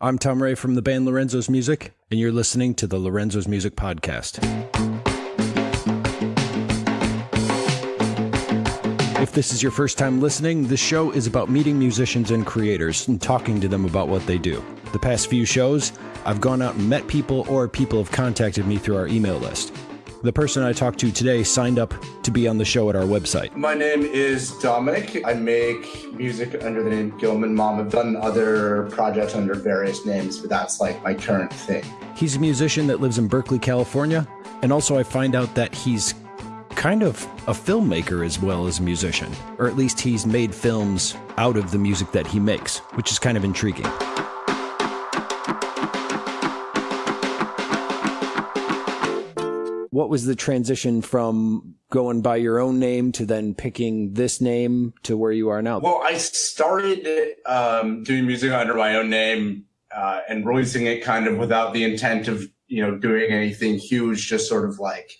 I'm Tom Ray from the band Lorenzo's Music, and you're listening to the Lorenzo's Music Podcast. If this is your first time listening, this show is about meeting musicians and creators and talking to them about what they do. The past few shows, I've gone out and met people or people have contacted me through our email list. The person I talked to today signed up to be on the show at our website. My name is Dominic. I make music under the name Gilman Mom. I've done other projects under various names, but that's like my current thing. He's a musician that lives in Berkeley, California, and also I find out that he's kind of a filmmaker as well as a musician, or at least he's made films out of the music that he makes, which is kind of intriguing. What was the transition from going by your own name to then picking this name to where you are now? Well, I started um, doing music under my own name uh, and releasing it kind of without the intent of, you know, doing anything huge, just sort of like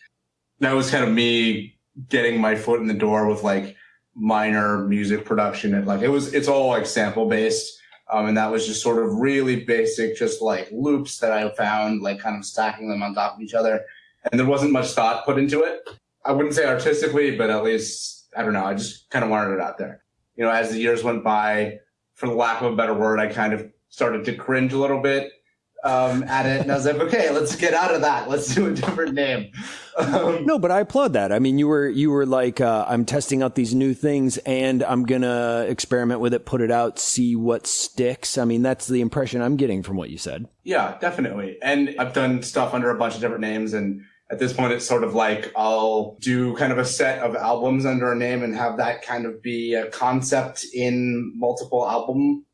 that was kind of me getting my foot in the door with like minor music production and like it was it's all like sample based um, and that was just sort of really basic just like loops that i found like kind of stacking them on top of each other and there wasn't much thought put into it. I wouldn't say artistically but at least i don't know i just kind of wanted it out there. You know as the years went by for the lack of a better word i kind of started to cringe a little bit um, at it, and I was like, okay, let's get out of that. Let's do a different name. Um, no, but I applaud that. I mean, you were you were like, uh, I'm testing out these new things, and I'm gonna experiment with it, put it out, see what sticks. I mean, that's the impression I'm getting from what you said. Yeah, definitely. And I've done stuff under a bunch of different names, and at this point, it's sort of like I'll do kind of a set of albums under a name and have that kind of be a concept in multiple album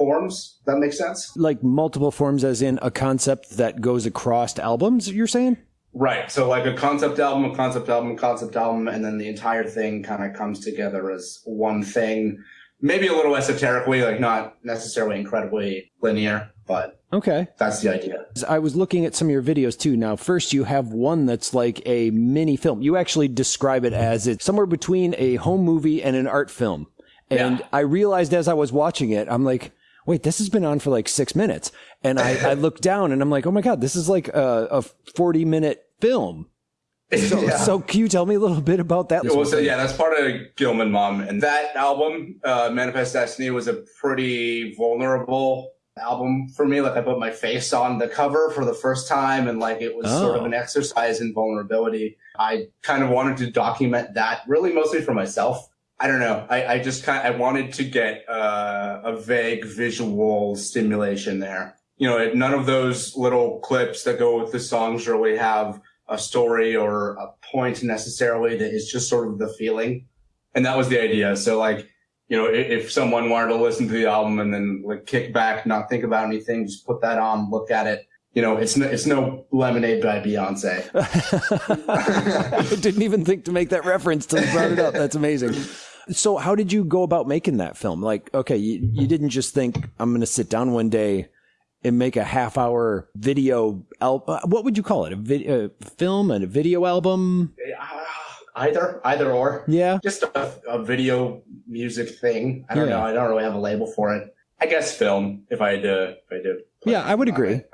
forms. That makes sense. Like multiple forms, as in a concept that goes across albums. You're saying? Right. So like a concept album, a concept album, a concept album, and then the entire thing kind of comes together as one thing. Maybe a little esoterically, like not necessarily incredibly linear, but okay, that's the idea. I was looking at some of your videos too. Now, first you have one that's like a mini film. You actually describe it as it's somewhere between a home movie and an art film. And yeah. I realized as I was watching it, I'm like, wait, this has been on for like six minutes. And I, I look down and I'm like, oh my God, this is like a, a 40 minute film. So, yeah. so can you tell me a little bit about that? Well, so yeah, that's part of Gilman Mom. And that album, uh, Manifest Destiny, was a pretty vulnerable album for me. Like I put my face on the cover for the first time and like it was oh. sort of an exercise in vulnerability. I kind of wanted to document that really mostly for myself. I don't know. I, I just kind of, I wanted to get uh, a vague visual stimulation there. You know, none of those little clips that go with the songs really have a story or a point necessarily that is just sort of the feeling. And that was the idea. So like, you know, if, if someone wanted to listen to the album and then like kick back, not think about anything, just put that on, look at it, you know, it's no, it's no lemonade by Beyonce. I didn't even think to make that reference till you brought it up. That's amazing. So how did you go about making that film? Like, okay, you, you didn't just think I'm going to sit down one day and make a half hour video al- uh, what would you call it? A, video, a film and a video album? Uh, either, either or. Yeah. Just a, a video music thing. I don't yeah. know. I don't really have a label for it. I guess film if I had to, if I did. Yeah, I would agree. It.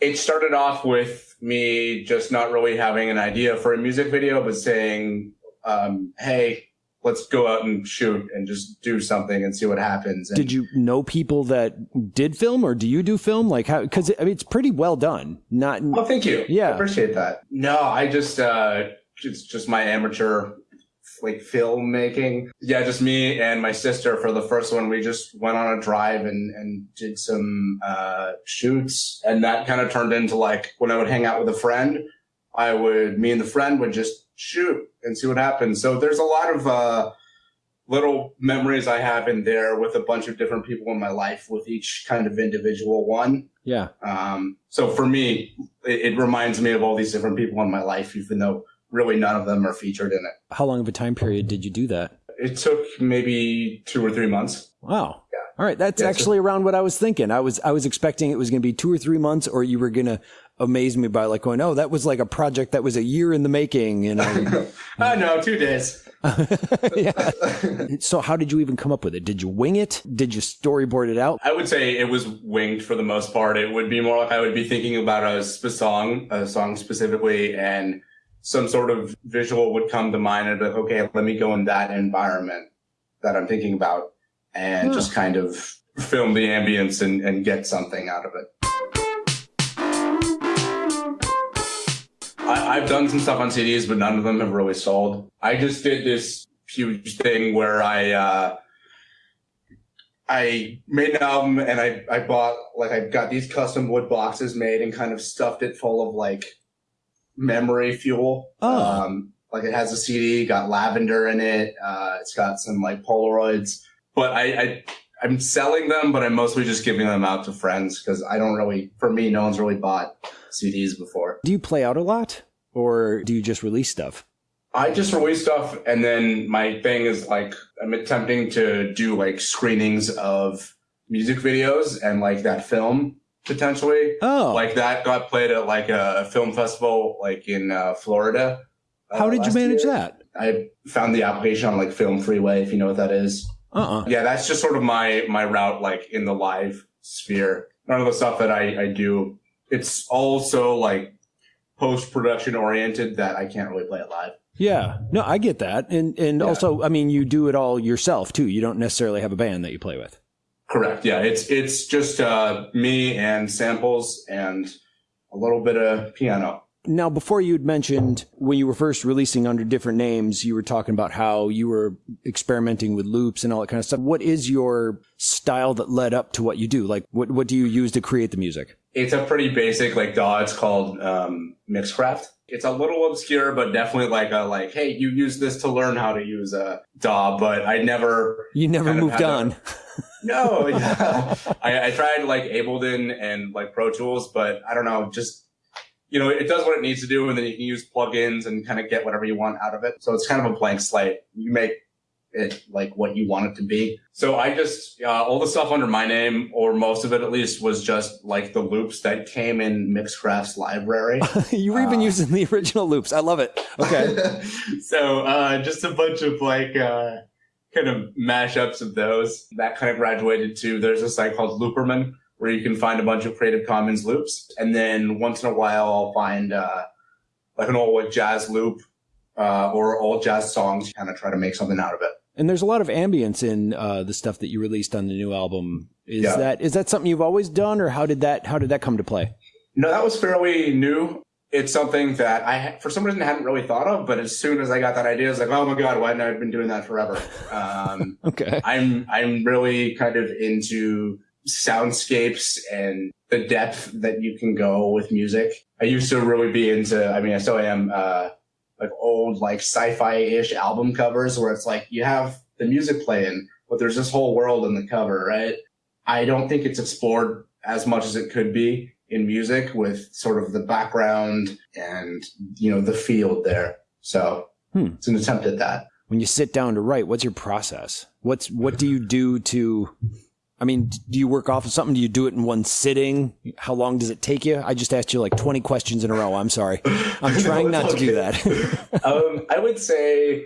it started off with me just not really having an idea for a music video, but saying, um, Hey, let's go out and shoot and just do something and see what happens. And did you know people that did film or do you do film? Like how, cause I mean, it's pretty well done. Not, oh, thank you. Yeah. I appreciate that. No, I just, uh, it's just my amateur like filmmaking. Yeah, just me and my sister for the first one. We just went on a drive and, and did some, uh, shoots and that kind of turned into like when I would hang out with a friend, I would, me and the friend would just shoot and see what happens. So there's a lot of uh, little memories I have in there with a bunch of different people in my life with each kind of individual one. Yeah. Um, so for me, it, it reminds me of all these different people in my life, even though really none of them are featured in it. How long of a time period did you do that? It took maybe two or three months. Wow. Yeah. All right, that's yeah, actually so, around what I was thinking. I was I was expecting it was going to be two or three months, or you were going to amaze me by like going, oh, that was like a project that was a year in the making. You know, oh no, two days. yeah. so how did you even come up with it? Did you wing it? Did you storyboard it out? I would say it was winged for the most part. It would be more like I would be thinking about a sp- song, a song specifically, and some sort of visual would come to mind and be like, okay, let me go in that environment that I'm thinking about and just kind of film the ambience and, and get something out of it. I've done some stuff on CDs, but none of them have really sold. I just did this huge thing where I, uh, I made an album and I, I bought, like, I got these custom wood boxes made and kind of stuffed it full of, like, memory fuel. Oh. Um, like, it has a CD, got lavender in it. Uh, it's got some, like, Polaroids. But I, I, I'm selling them, but I'm mostly just giving them out to friends because I don't really, for me, no one's really bought CDs before. Do you play out a lot or do you just release stuff? I just release stuff, and then my thing is like I'm attempting to do like screenings of music videos and like that film potentially. Oh, Like that got played at like a film festival like in uh, Florida. uh, how did you manage year. that? I found the application on like Film Freeway, if you know what that is. Uh-uh. Yeah, that's just sort of my my route, like in the live sphere. None of the stuff that I, I do, it's also like post production oriented that I can't really play it live. Yeah. No, I get that. And and Yeah. also, I mean, you do it all yourself too. You don't necessarily have a band that you play with. Correct. Yeah, it's it's just uh, me and samples and a little bit of piano. Now, before you'd mentioned when you were first releasing under different names, you were talking about how you were experimenting with loops and all that kind of stuff. What is your style that led up to what you do? Like, what, what do you use to create the music? It's a pretty basic like DAW. It's called um, Mixcraft. It's a little obscure, but definitely like a like, hey, you use this to learn how to use a DAW. But I never You never moved had a- on. No, yeah. I, I tried like Ableton and like Pro Tools, but I don't know, just you know, it does what it needs to do, and then you can use plugins and kind of get whatever you want out of it. So it's kind of a blank slate. You make it like what you want it to be. So I just uh, all the stuff under my name, or most of it at least, was just like the loops that came in Mixcraft's library. you were even Uh, using the original loops. I love it. Okay. so uh, just a bunch of like uh, kind of mashups of those. That kind of graduated to there's a site called Looperman where you can find a bunch of Creative Commons loops, and then once in a while I'll find uh, like an old jazz loop uh, or old jazz songs. Kind of try to make something out of it. And there's a lot of ambience in uh, the stuff that you released on the new album. Is Yeah. that is that something you've always done, or how did that how did that come to play? No, that was fairly new. It's something that I, for some reason, hadn't really thought of. But as soon as I got that idea, I was like, "Oh my god, why hadn't I been doing that forever?" Um, Okay. I'm I'm really kind of into soundscapes and the depth that you can go with music. I used to really be into I mean I still am uh like old like sci-fi-ish album covers where it's like you have the music playing, but there's this whole world in the cover, right? I don't think it's explored as much as it could be in music with sort of the background and you know the field there. So Hmm. it's an attempt at that. when you sit down to write, what's your process? What's what do you do to? I mean, do you work off of something? Do you do it in one sitting? How long does it take you? I just asked you like twenty questions in a row. I'm sorry. I'm trying not to do that. um, I would say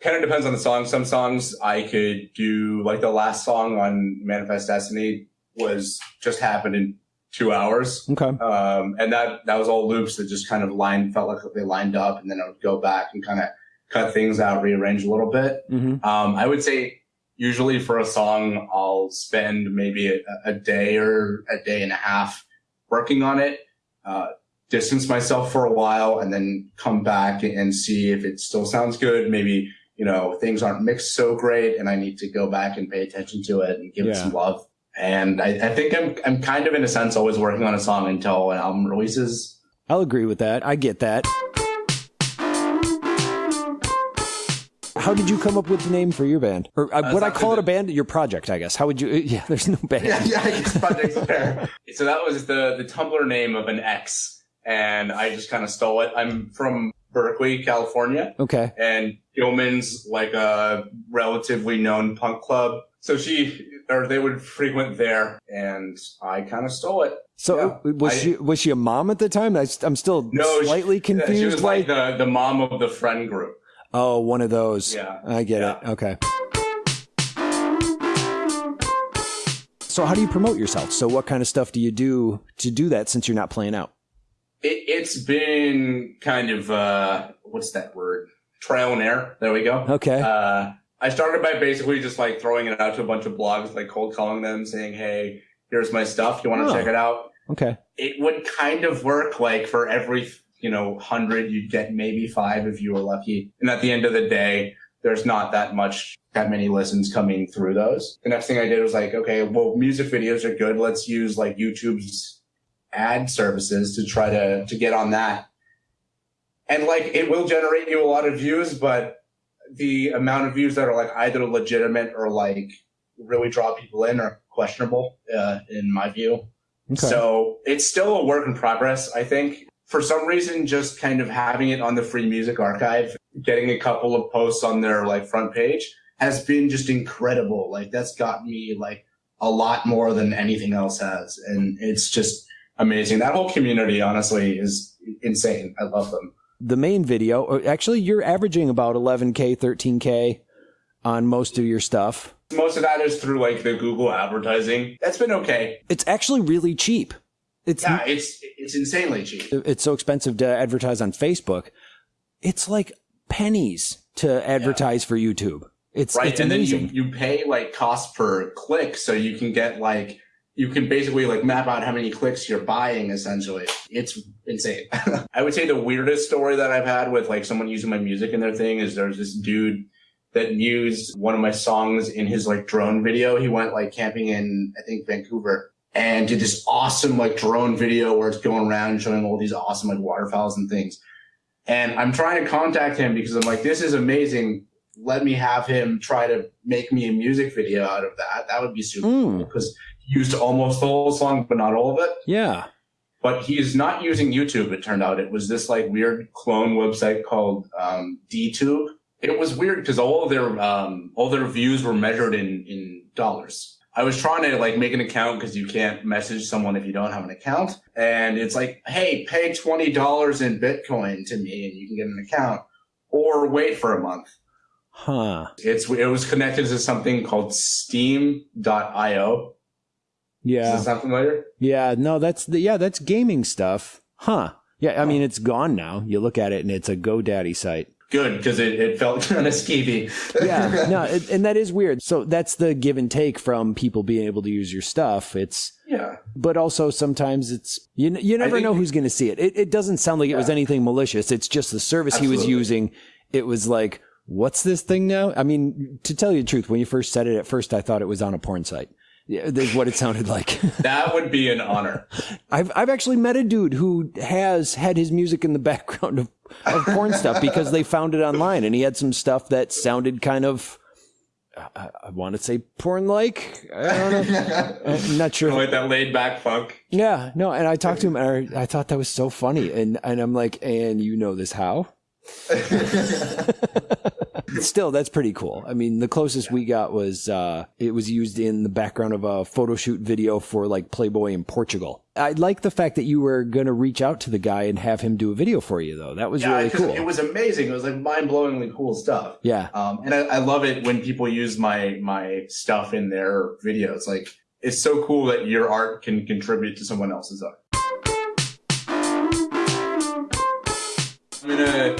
kind of depends on the song. Some songs I could do, like the last song on Manifest Destiny was just happened in two hours. okay. Um, and that, that was all loops that just kind of lined, felt like they lined up and then I would go back and kind of cut things out, rearrange a little bit. hmm Um, I would say usually for a song, I'll spend maybe a, a day or a day and a half working on it, uh, distance myself for a while and then come back and see if it still sounds good. Maybe, you know, things aren't mixed so great and I need to go back and pay attention to it and give it some love. And I, I think I'm, I'm kind of in a sense always working on a song until an album releases. I'll agree with that. I get that. How did you come up with the name for your band? Or uh, uh would I call it a band? Your project, I guess. How would you? Uh, yeah, there's no band. yeah, I guess project's fair. So that was the the Tumblr name of an ex, and I just kind of stole it. I'm from Berkeley, California, Okay. and Gilman's like a relatively known punk club. So she or they would frequent there, and I kind of stole it. So Yeah. was I- she was she a mom at the time? I, am still No, she- slightly confused. She was why- like the the mom of the friend group. Oh, one of those. Yeah. I get Yeah. it. Okay. So how do you promote yourself? So what kind of stuff do you do to do that since you're not playing out? It, it's been kind of uh, what's that word? Trial and error. There we go. Okay. Uh, I started by basically just like throwing it out to a bunch of blogs, like cold calling them, saying, "Hey, here's my stuff. You want to Oh. check it out?" okay. It would kind of work like for every you know hundred, you'd get maybe five if you were lucky. And at the end of the day, there's not that much that many listens coming through those. The next thing I did was like, okay, well, music videos are good. Let's use like YouTube's ad services to try to to get on that. And like it will generate you a lot of views, but the amount of views that are like either legitimate or like really draw people in are questionable uh, in my view. Okay. So it's still a work in progress, I think. For some reason, just kind of having it on the free music archive, getting a couple of posts on their like front page has been just incredible. Like that's got me like a lot more than anything else has. And it's just amazing. That whole community, honestly, is insane. I love them. the main video, uh, actually you're averaging about 11k, 13k on most of your stuff. Most of that is through like the Google advertising. That's been okay. It's actually really cheap. It's Yeah, it's it's insanely cheap. it's so expensive to advertise on Facebook. It's like pennies to advertise for YouTube. It's right it's and amazing. then you, you pay like cost per click so you can get like you can basically like map out how many clicks you're buying essentially it's insane i would say the weirdest story that i've had with like someone using my music in their thing is there's this dude that used one of my songs in his like drone video he went like camping in i think vancouver and did this awesome like drone video where it's going around showing all these awesome like waterfalls and things and i'm trying to contact him because i'm like this is amazing let me have him try to make me a music video out of that. That would be super Mm. cool because he used almost the whole song, but not all of it. yeah. But he's not using YouTube. It turned out it was this like weird clone website called um, DTube. It was weird because all of their um, all their views were measured in in dollars. I was trying to like make an account because you can't message someone if you don't have an account, and it's like, hey, pay twenty dollars in Bitcoin to me, and you can get an account, or wait for a month. Huh. It's it was connected to something called Steam.io. Yeah. Is that sound familiar? Yeah. No, that's the yeah, that's gaming stuff. Huh. Yeah, I mean it's gone now. You look at it and it's a GoDaddy site. Good because it, it felt kind of skeevy. Yeah. no, it, and that is weird. So that's the give and take from people being able to use your stuff. It's yeah. but also sometimes it's you you never think- know who's going to see it. it. It doesn't sound like it was anything malicious. It's just the service he was using. It was like, what's this thing now? I mean, to tell you the truth, when you first said it at first, I thought it was on a porn site. Yeah, that's what it sounded like. That would be an honor. I've I've actually met a dude who has had his music in the background of, of porn stuff because they found it online and he had some stuff that sounded kind of uh, uh, I, I want to say porn like. I don't know. I'm not sure. like that laid back funk. Yeah, no, and I talked to him and I, I thought that was so funny and and I'm like, and you know this how? Still, that's pretty cool. I mean, the closest we got was uh, it was used in the background of a photo shoot video for like Playboy in Portugal. I like the fact that you were going to reach out to the guy and have him do a video for you, though. That was Yeah, really 'cause cool. it was amazing. It was like mind blowingly cool stuff. yeah, Um, and I, I love it when people use my my stuff in their videos. Like it's so cool that your art can contribute to someone else's art. I'm gonna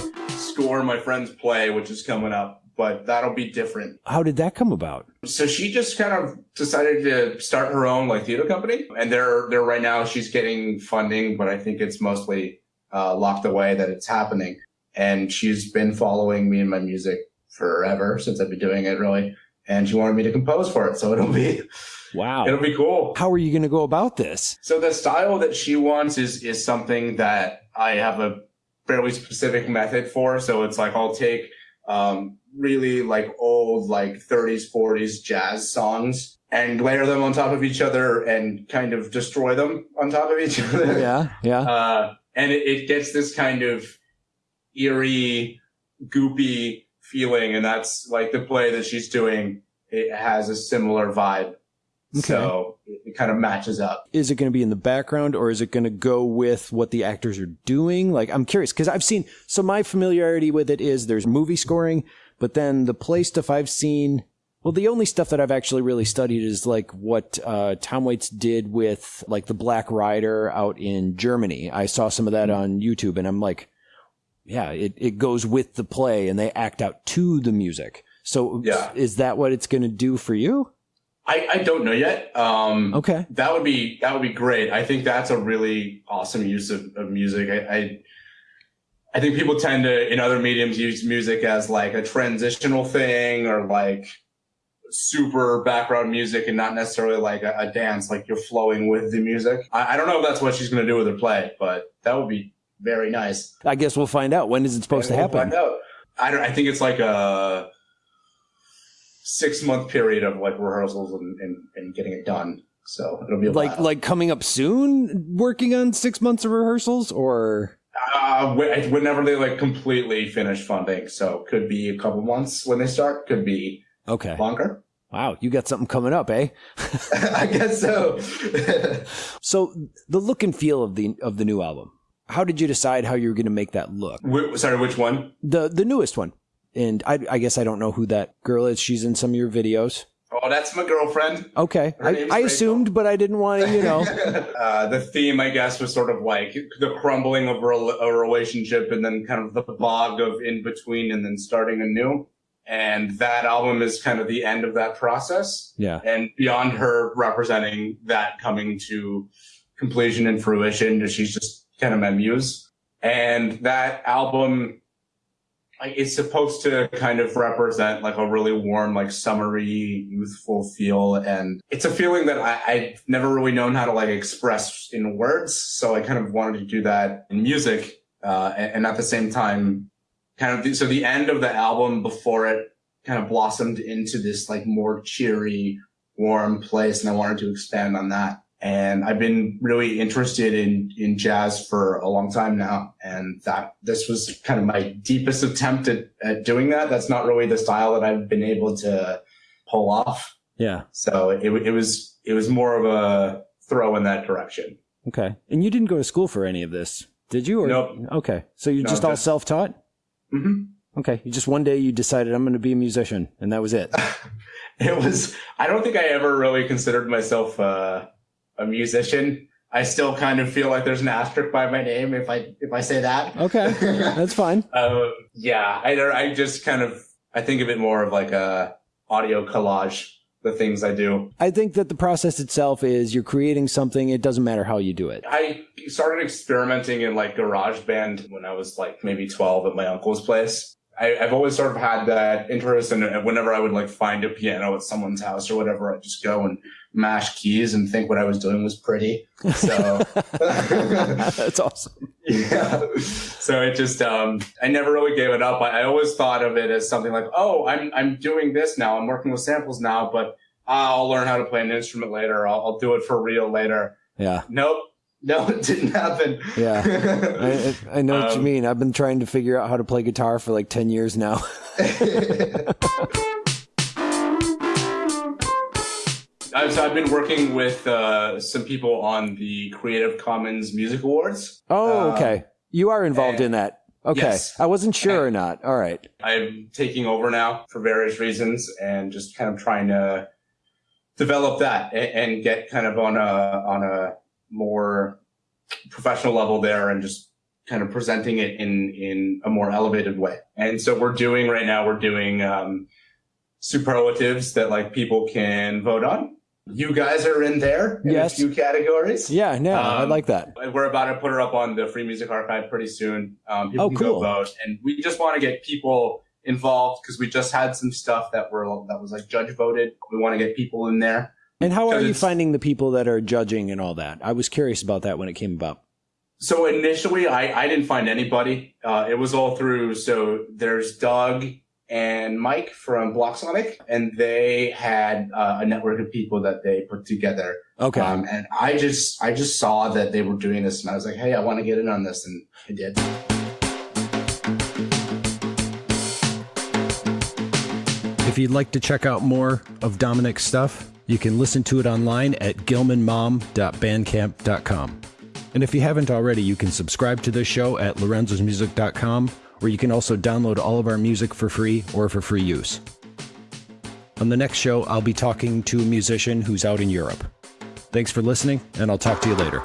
score my friend's play, which is coming up, but that'll be different. how did that come about? So she just kind of decided to start her own like theater company, and they're they're right now she's getting funding, but I think it's mostly uh, locked away that it's happening. And she's been following me and my music forever since I've been doing it, really. And she wanted me to compose for it, so it'll be Wow, it'll be cool. how are you going to go about this? So the style that she wants is is something that I have a fairly specific method for. So it's like I'll take um, really like old like 30s 40s jazz songs and layer them on top of each other and kind of destroy them on top of each other. Yeah, yeah, Uh, and it, it gets this kind of eerie, goopy feeling, and that's like the play that she's doing. It has a similar vibe. Okay. So it, kind of matches up. Is it going to be in the background or is it going to go with what the actors are doing? Like, I'm curious because I've seen, so my familiarity with it is there's movie scoring, but then the play stuff I've seen, well, the only stuff that I've actually really studied is like what uh, Tom Waits did with like the Black Rider out in Germany. I saw some of that mm-hmm. on YouTube and I'm like, yeah, it, it goes with the play and they act out to the music. So yeah. is that what it's going to do for you? I, I don't know yet. Um, okay. That would be, that would be great. I think that's a really awesome use of, of music. I, I, I think people tend to, in other mediums, use music as like a transitional thing or like super background music and not necessarily like a, a dance, like you're flowing with the music. I, I don't know if that's what she's going to do with her play, but that would be very nice. I guess we'll find out. When is it supposed to happen? We'll I don't. I think it's like a six month period of like rehearsals and, and, and getting it done. So it'll be like like coming up soon. Working on six months of rehearsals, or uh, whenever they like completely finish funding. So could be a couple months when they start. Could be okay longer. Wow, you got something coming up, eh? I guess so. so the look and feel of the of the new album. How did you decide how you were going to make that look? Wh- sorry, which one? The the newest one. And I, I guess I don't know who that girl is. She's in some of your videos. Oh, that's my girlfriend. Okay. I, I assumed, but I didn't want to, you know. uh, the theme, I guess, was sort of like the crumbling of a relationship and then kind of the bog of in between and then starting anew. And that album is kind of the end of that process. Yeah. And beyond her representing that coming to completion and fruition, she's just kind of my muse. And that album it's supposed to kind of represent like a really warm, like summery, youthful feel. And it's a feeling that I, I've never really known how to like express in words. So I kind of wanted to do that in music. Uh, and, and, at the same time, kind of, the, so the end of the album before it kind of blossomed into this like more cheery, warm place. And I wanted to expand on that. And I've been really interested in, in jazz for a long time now. And that this was kind of my deepest attempt at, at doing that. That's not really the style that I've been able to pull off. Yeah. So it, it was, it was more of a throw in that direction. Okay. And you didn't go to school for any of this, did you? Or, nope. Okay. So you're no, just all self taught? Mm-hmm. Okay. You just one day you decided I'm going to be a musician and that was it. it was, I don't think I ever really considered myself, uh, a musician. I still kind of feel like there's an asterisk by my name if I if I say that. Okay, that's fine. uh, yeah, I I just kind of I think of it more of like a audio collage. The things I do. I think that the process itself is you're creating something. It doesn't matter how you do it. I started experimenting in like GarageBand when I was like maybe 12 at my uncle's place. I, have always sort of had that interest, and whenever I would like find a piano at someone's house or whatever, I'd just go and mash keys and think what I was doing was pretty. So that's awesome. Yeah. So it just, um, I never really gave it up. I, I, always thought of it as something like, oh, I'm, I'm doing this now. I'm working with samples now, but I'll learn how to play an instrument later. I'll, I'll do it for real later. Yeah. Nope. No, it didn't happen. Yeah. I, I know what you um, mean. I've been trying to figure out how to play guitar for like 10 years now. I've, so I've been working with uh, some people on the Creative Commons Music Awards. Oh, uh, okay. you are involved in that. Okay. Yes. I wasn't sure or not. All right. I'm taking over now for various reasons and just kind of trying to develop that and, and get kind of on a, on a more professional level there and just kind of presenting it in, in a more elevated way. And so we're doing right now, we're doing, um, superlatives that like people can vote on. You guys are in there in yes. a few categories. Yeah, no, um, I like that. We're about to put her up on the Free Music Archive pretty soon. Um, people oh, can cool. go vote, and we just want to get people involved because we just had some stuff that were that was like judge voted. We want to get people in there. And how are you finding the people that are judging and all that? I was curious about that when it came about. So initially, I, I didn't find anybody. Uh, it was all through. So there's Doug and Mike from Blocsonic, and they had uh, a network of people that they put together. Okay. Um, and I just I just saw that they were doing this, and I was like, hey, I want to get in on this, and I did. If you'd like to check out more of Dominic's stuff, You can listen to it online at gilmanmom.bandcamp.com. And if you haven't already, you can subscribe to this show at lorenzosmusic.com, where you can also download all of our music for free or for free use. On the next show, I'll be talking to a musician who's out in Europe. Thanks for listening, and I'll talk to you later.